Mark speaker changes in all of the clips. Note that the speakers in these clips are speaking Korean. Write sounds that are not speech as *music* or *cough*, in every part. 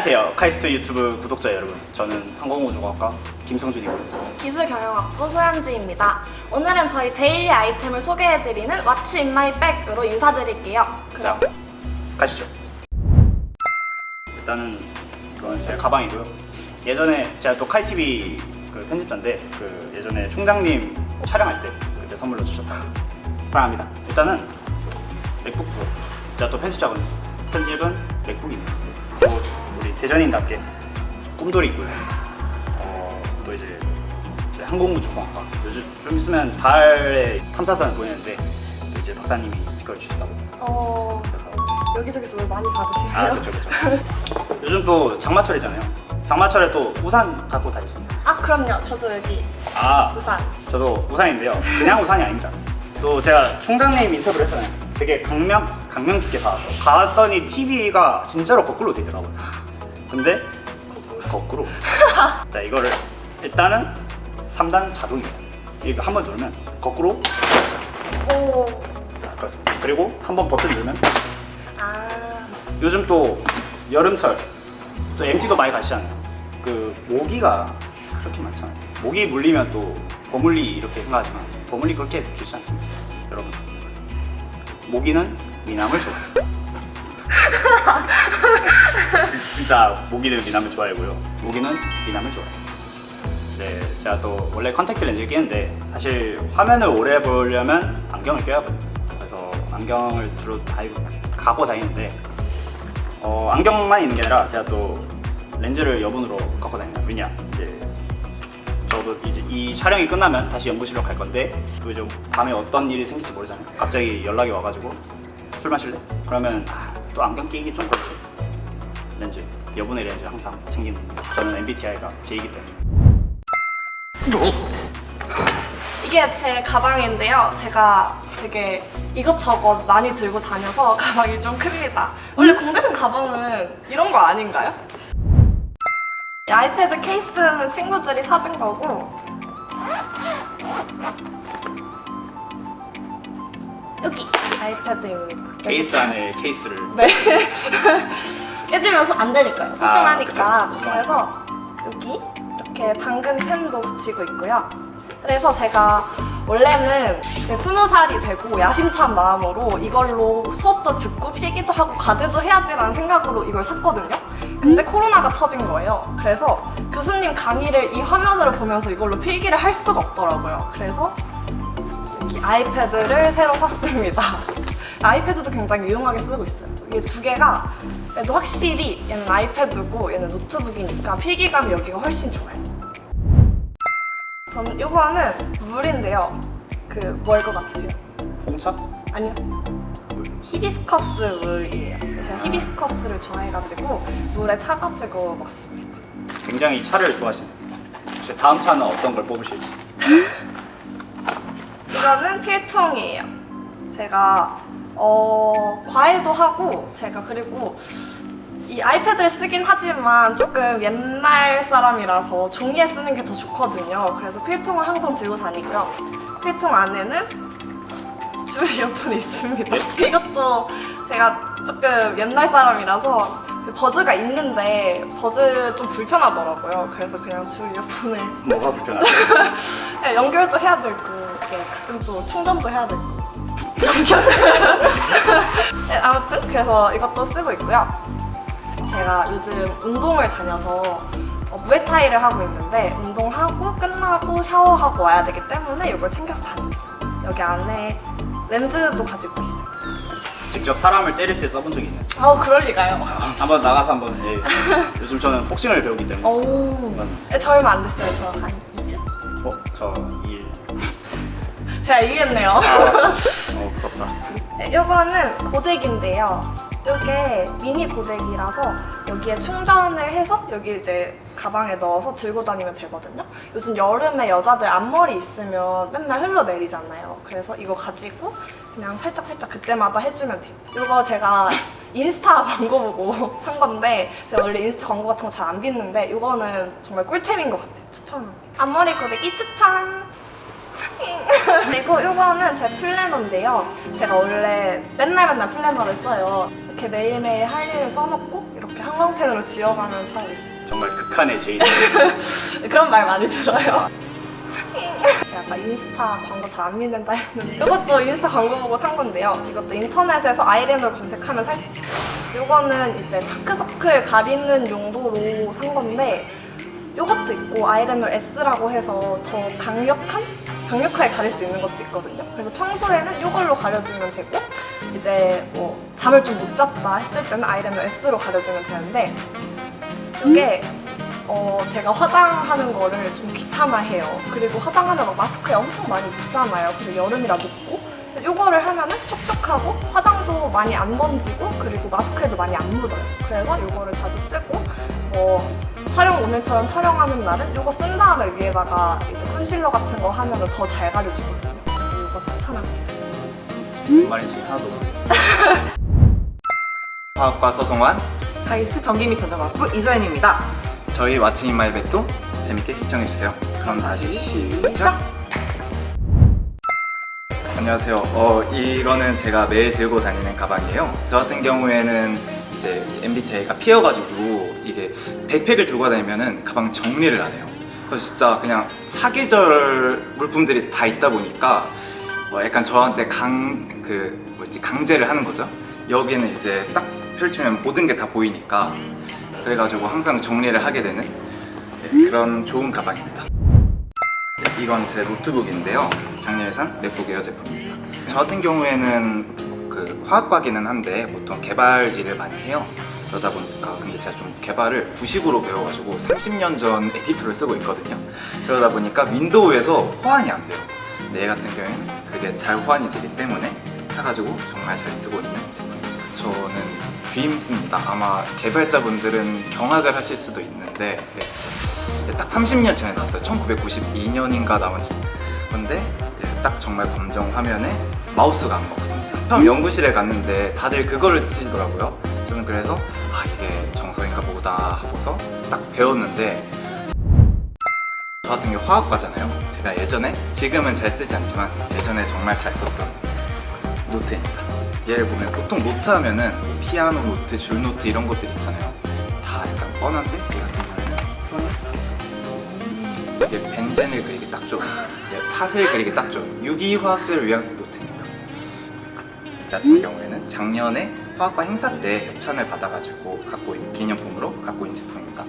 Speaker 1: 안녕하세요. 카이스트 유튜브 구독자 여러분. 저는 항공우주과학과 김성준이고
Speaker 2: 기술경영학부 소현지입니다. 오늘은 저희 daily 아이템을 소개해드리는 What's in my bag으로 인사드릴게요.
Speaker 1: 자 가시죠. 일단은 이건 제 가방이고요. 예전에 제가 또 칼TV 그 편집자인데 그 예전에 총장님 촬영할 때 그때 선물로 주셨다. 사랑합니다. 일단은 맥북 프로 제가 또 편집자거든요. 편집은 맥북입니다 대전인답게 꿈돌이 있고요. 어, 또 이제 항공우주공학과. 요즘 좀 있으면 달에 탐사선을 보내는데 이제 박사님이 스티커를 주셨다고.
Speaker 2: 어...
Speaker 1: 그래서
Speaker 2: 여기저기서 뭘 많이 받으시네요.
Speaker 1: 아 그쵸 그쵸. 요즘 또 장마철이잖아요. 장마철에 또 우산 갖고 다니십니다.
Speaker 2: 아, 그럼요. 저도 여기
Speaker 1: 아
Speaker 2: 우산.
Speaker 1: 저도 우산인데요. 그냥 우산이 아닙니다. 또 제가 총장님 인터뷰를 했잖아요 되게 강명 강명 깊게 받아서 갔더니 TV가 진짜로 거꾸로 되더라고요 근데 거꾸로 *laughs* 자 이거를 일단은 3단 자동이에요 이거 한 번 누르면 거꾸로
Speaker 2: 오...
Speaker 1: 자, 그렇습니다 그리고 한 번 버튼 누르면
Speaker 2: 아...
Speaker 1: 요즘 또 여름철 또 MT도 많이 가시잖아요. 그 모기가 그렇게 많잖아요. 모기 물리면 또 버물리 이렇게 생각하지만 버물리 그렇게 좋지 않습니다. 여러분 모기는 미남을 좋아해요. 진- 진짜 모기는 미남을 좋아하고요. 모기는 미남을 좋아해요. 이제 제가 또 원래 컨택트 렌즈를 끼는데 사실 화면을 오래 보려면 안경을 껴야 하거든요. 그래서 안경을 주로 다 갖고 다니는데 어, 안경만 있는 게 아니라 제가 또 렌즈를 여분으로 갖고 다닙니다. 왜냐 이제 저도 이제 이 촬영이 끝나면 다시 연구실로 갈 건데 또 이제 밤에 어떤 일이 생길지 모르잖아요. 갑자기 연락이 와가지고 술 마실래? 그러면 아, 또 안경 끼기 좀 그렇죠. 렌즈 여분의 렌즈 항상 챙기는. 저는 MBTI가 J이기 때문에.
Speaker 2: 이게 제 가방인데요. 제가 되게 이것저것 많이 들고 다녀서 *laughs* 가방이 좀 큽니다. 원래 공대생 가방은 이런 거 아닌가요? 이 아이패드 케이스는 친구들이 사준 거고 여기 아이패드입니다.
Speaker 1: 케이스 안에 케이스를
Speaker 2: 네. *laughs* 깨지면서 안 되니까요. 소중하니까.
Speaker 1: 아.
Speaker 2: 그래서 여기 이렇게 당근 펜도 붙이고 있고요. 그래서 제가 원래는 제 스무 살이 되고 야심찬 마음으로 이걸로 수업도 듣고 필기도 하고 과제도 해야지라는 생각으로 이걸 샀거든요. 근데 코로나가 터진 거예요. 그래서 교수님 강의를 이 화면으로 보면서 이걸로 필기를 할 수가 없더라고요. 그래서 아이패드를 새로 샀습니다. 아이패드도 굉장히 유용하게 쓰고 있어요. 이게 두 개가 그래도 확실히 얘는 아이패드고 얘는 노트북이니까 필기감이 여기가 훨씬 좋아요. 저는 이거는 물인데요. 그 뭘 것 같으세요?
Speaker 1: 홍차?
Speaker 2: 아니요. 히비스커스 물이에요. 제가 히비스커스를 좋아해가지고 물에 타가지고 먹습니다.
Speaker 1: 굉장히 차를 좋아하시네요. 혹시 다음 차는 어떤 걸 뽑으실지? *laughs*
Speaker 2: 이거는 필통이에요. 제가 어, 과외도 하고 제가 그리고 이 아이패드를 쓰긴 하지만 조금 옛날 사람이라서 종이에 쓰는 게 더 좋거든요. 그래서 필통을 항상 들고 다니고요. 필통 안에는 줄 이어폰이 있습니다. 이것도 제가 조금 옛날 사람이라서 그 버즈가 있는데 버즈 좀 불편하더라고요. 그래서 그냥 줄 이어폰을
Speaker 1: 뭐가 불편하죠? *laughs*
Speaker 2: 네, 연결도 해야 되고 이렇게 가끔 또 충전도 해야 되고 연결 네, 아무튼 그래서 이것도 쓰고 있고요 제가 요즘 운동을 다녀서 어, 무에타이를 하고 있는데 운동하고 끝나고 샤워하고 와야 되기 때문에 이걸 챙겨서 다닙니다 여기 안에 렌즈도 가지고 있어요
Speaker 1: 직접 사람을 때릴 때 써본 적이 있나요?
Speaker 2: 아우 그럴 리가요
Speaker 1: 한번 나가서 한번 예. 요즘 저는 복싱을 배우기 때문에
Speaker 2: 오 네, 저 얼마 안 됐어요 저 한 2주?
Speaker 1: 어? 저 2일
Speaker 2: 제가 이겼네요 *laughs*
Speaker 1: 어 무섭다
Speaker 2: 네, 요거는 고데기인데요. 이게 미니 고데기라서 여기에 충전을 해서 여기 이제 가방에 넣어서 들고 다니면 되거든요. 요즘 여름에 여자들 앞머리 있으면 맨날 흘러내리잖아요. 그래서 이거 가지고 그냥 살짝살짝 그때마다 해주면 돼요. 이거 제가 인스타 *laughs* 광고 보고 산 건데 제가 원래 인스타 광고 같은 거 잘 안 믿는데 이거는 정말 꿀템인 것 같아요. 추천합니다. 앞머리 고데기 추천! 그리고 이거는 제 플래너인데요. 제가 원래 맨날 맨날 플래너를 써요. 이렇게 매일매일 할 일을 써놓고 이렇게 형광펜으로 지워가면서 하고 있어요.
Speaker 1: 정말 극한의 제이. *laughs*
Speaker 2: 그런 말 많이 들어요. 제가 아까 인스타 광고 잘 안 믿는다 했는데 이것도 인스타 광고 보고 산 건데요. 이것도 인터넷에서 아이라이너를 검색하면 살 수 있어요. 이거는 이제 다크서클 가리는 용도로 산 건데 이것도 있고 아이라이너 S라고 해서 더 강력한? 강력하게 가릴 수 있는 것도 있거든요. 그래서 평소에는 이걸로 가려주면 되고 이제 뭐 잠을 좀 못 잤다 했을 때는 아이라이너 S로 가려주면 되는데 이게 어, 제가 화장하는 거를 좀 귀찮아해요. 그리고 화장하면 막 마스크에 엄청 많이 묻잖아요. 그리고 여름이라 묻고. 이거를 하면은 촉촉하고 화장도 많이 안 번지고 그리고 마스크에도 많이 안 묻어요. 그래서 이거를 자주 쓰고 뭐 촬영 오늘처럼 촬영하는 날은 이거 쓴 다음에 위에다가 이제 컨실러 같은 거 하면은 더잘 가려지거든요. 그래서 이거 추천합니다.
Speaker 1: 하나도 모르겠습니다.
Speaker 3: 화학과 서성환
Speaker 4: 카이스트 전기 및 전자과학부 이소연입니다.
Speaker 3: 저희 What's in my bag도 재밌게 시청해주세요 그럼 다시 시작 안녕하세요 어, 이거는 제가 매일 들고 다니는 가방이에요 저 같은 경우에는 이제 MBTI가 피어가지고 이게 백팩을 들고 다니면은 가방 정리를 안 해요 그래서 진짜 그냥 사계절 물품들이 다 있다 보니까 뭐 약간 저한테 강, 그, 뭐지, 강제를 하는 거죠 여기는 이제 딱 펼치면 모든 게 다 보이니까 그래가지고 항상 정리를 하게 되는 네, 그런 좋은 가방입니다. 이건 제 노트북인데요. 작년에 산 맥북 에어 제품입니다. 저 같은 경우에는 그 화학과기는 한데 보통 개발 일을 많이 해요. 그러다 보니까 근데 제가 좀 개발을 90으로 배워가지고 30년 전 에디터를 쓰고 있거든요. 그러다 보니까 윈도우에서 호환이 안 돼요. 근데 얘 같은 경우에는 그게 잘 호환이 되기 때문에 사가지고 정말 잘 쓰고 있는 제품입니다. 저는 드림스입니다. 아마 개발자분들은 경악을 하실 수도 있는데 네, 딱 30년 전에 나왔어요. 1992년인가 나온 건데 네, 딱 정말 검정 화면에 마우스가 안 먹습니다. 연구실에 갔는데 다들 그거를 쓰시더라고요. 저는 그래서 아 이게 정석인가 보다 하고서 딱 배웠는데 저 같은 경우 화학과잖아요. 제가 예전에 지금은 잘 쓰지 않지만 예전에 정말 잘 썼던 노트입니다. 얘를 보면 보통 노트 하면은 피아노 노트, 줄 노트 이런 것들 있잖아요. 다 약간 뻔한데 얘 같은 경우는 이게 벤젠을 그리기 딱 좋은 탓을 그리기 딱 좋은 유기화학제를 위한 같은 경우에는 작년에 화학과 행사 때 협찬을 받아가지고 갖고 있는 기념품으로 갖고 있는 제품입니다.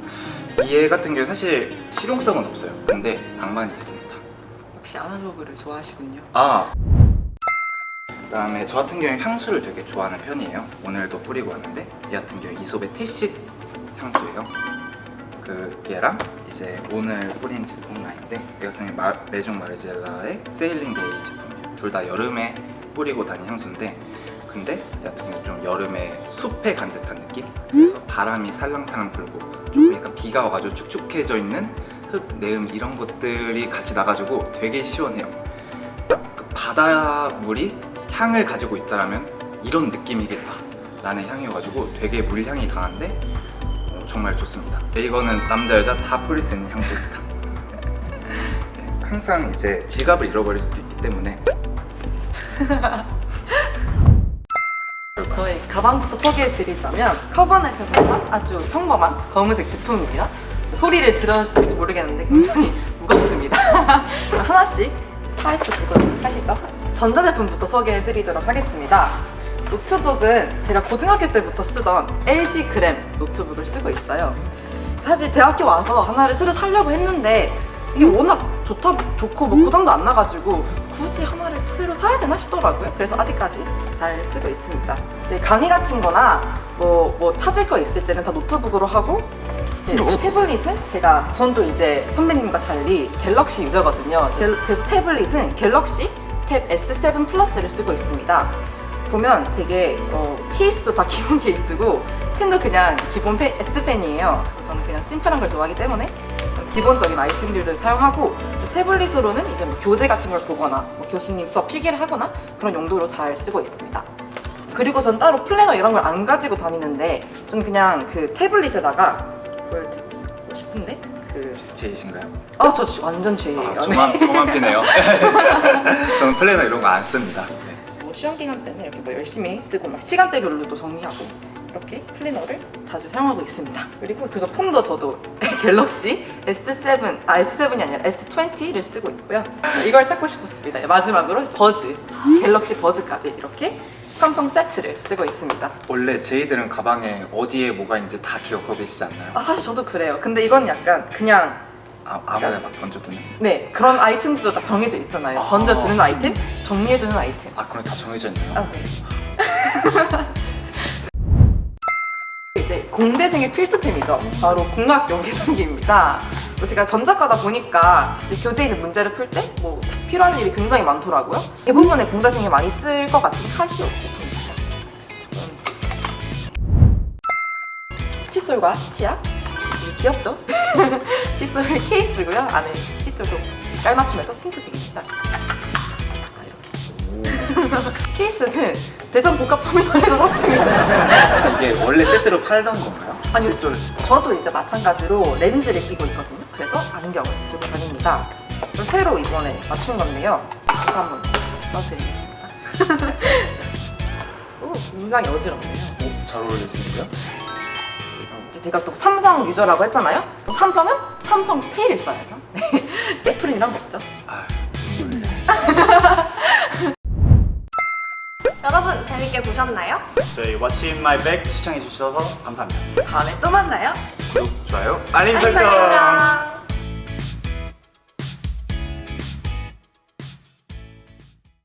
Speaker 3: 얘 같은 경우 사실 실용성은 없어요. 근데 낭만이 있습니다.
Speaker 4: 역시 아날로그를 좋아하시군요.
Speaker 3: 아 그 다음에 저 같은 경우에 향수를 되게 좋아하는 편이에요 오늘도 뿌리고 왔는데 얘 같은 경우에 이솝의 Tacit 향수예요 그 얘랑 이제 오늘 뿌린 제품은 아닌데 얘 같은 경우에 마, 메종 마르젤라의 Sailing Day 제품이에요 둘 다 여름에 뿌리고 다닌 향수인데 근데 얘 같은 경우에 좀 여름에 숲에 간 듯한 느낌? 그래서 바람이 살랑살랑 불고 좀 약간 비가 와가지고 축축해져 있는 흙, 내음 이런 것들이 같이 나가지고 되게 시원해요. 딱그 바닷물이 향을 가지고 있다라면 이런 느낌이겠다. 라는 향이어가지고 되게 물향이 강한데 어, 정말 좋습니다. 네, 이거는 남자 여자 다 뿌릴 수 있는 향수입니다. *laughs* 네, 항상 이제 지갑을 잃어버릴 수도 있기 때문에 *laughs*
Speaker 4: 저희 가방부터 소개해 드리자면 커버넷에서 산 아주 평범한 검은색 제품입니다. 소리를 들으실지 모르겠는데 굉장히 무겁습니다. *laughs* 하나씩 파헤쳐 보도록 하시죠. 전자제품부터 소개해 드리도록 하겠습니다. 노트북은 제가 고등학교 때부터 쓰던 LG 그램 노트북을 쓰고 있어요. 사실 대학교 와서 하나를 새로 사려고 했는데 이게 워낙 좋다, 좋고 뭐 고장도 안 나가지고 굳이 하나를 새로 사야 되나 싶더라고요. 그래서 아직까지 잘 쓰고 있습니다. 네, 강의 같은 거나 뭐, 뭐 찾을 거 있을 때는 다 노트북으로 하고 네, 태블릿은 제가 전도 이제 선배님과 달리 갤럭시 유저거든요. 갤- 그래서 태블릿은 갤럭시 탭 S7 플러스를 쓰고 있습니다. 보면 되게 어, 케이스도 다 *laughs* 기본 케이스고 펜도 그냥 기본 펜, S펜이에요. 저는 그냥 심플한 걸 좋아하기 때문에 기본적인 아이템들을 사용하고 태블릿으로는 이제 뭐 교재 같은 걸 보거나 뭐 교수님 수업 필기를 하거나 그런 용도로 잘 쓰고 있습니다. 그리고 전 따로 플래너 이런 걸 안 가지고 다니는데 저는 그냥 그 태블릿에다가 보여드리고 싶은데 그
Speaker 3: 제이신가요?
Speaker 4: 아, 저 완전 죄예요.
Speaker 3: 아, 저만, 저만 피네요 *laughs* 저는 플래너 이런 거 안 씁니다 네.
Speaker 4: 뭐 시험 기간 때문에 이렇게 뭐 열심히 쓰고 막 시간대별로도 정리하고 이렇게 클리너를 자주 사용하고 있습니다. 그리고 그래서 폰도 저도 *laughs* 갤럭시 S7, 아 S7이 아니라 S20를 쓰고 있고요. 이걸 찾고 싶었습니다. 마지막으로 버즈, 갤럭시 버즈까지 이렇게 삼성 세트를 쓰고 있습니다.
Speaker 3: 원래 제이들은 가방에 어디에 뭐가 있는지 다 기억하고 계시지 않나요?
Speaker 4: 아 사실 저도 그래요. 근데 이건 약간 그냥
Speaker 3: 아, 아무나 막 던져두는?
Speaker 4: 네 그런 아이템도 딱 정해져 있잖아요.
Speaker 3: 아.
Speaker 4: 던져두는 아이템, 정리해두는 아이템.
Speaker 3: 아 그럼 다 정해져 있나요?
Speaker 4: 아, 네. *laughs* 공대생의 필수템이죠. 바로 공학용 계산기입니다. 뭐 제가 전자과다 보니까 이 교재에 있는 문제를 풀 때 뭐 필요한 일이 굉장히 많더라고요. 대부분의 공대생이 많이 쓸 것 같은 카시오. 칫솔과 치약 귀엽죠? *laughs* 칫솔 케이스고요. 안에 칫솔도 깔맞춤해서 핑크색입니다. *laughs* 케이스는 대전 복합 터미널에서 샀습니다.
Speaker 3: 이게 원래 세트로 팔던 건가요?
Speaker 4: 아니요.
Speaker 3: 칫솔
Speaker 4: 저도 이제 마찬가지로 렌즈를 끼고 있거든요. 그래서 안경을 들고 다닙니다. 새로 이번에 맞춘 건데요. 한번 써드리겠습니다. *laughs* 오, 굉장히 어지럽네요.
Speaker 3: 오, 잘 어울리시는데요?
Speaker 4: 제가 또 삼성 유저라고 했잖아요. 삼성은 삼성 페이를 써야죠. *laughs* 네. 애플이랑 먹죠.
Speaker 3: 아
Speaker 2: 여러분 재밌게 보셨나요?
Speaker 1: 저희 What's in my bag 시청해 주셔서 감사합니다.
Speaker 4: 다음에 또 만나요.
Speaker 3: 구독, 좋아요, 알림!
Speaker 2: 설정!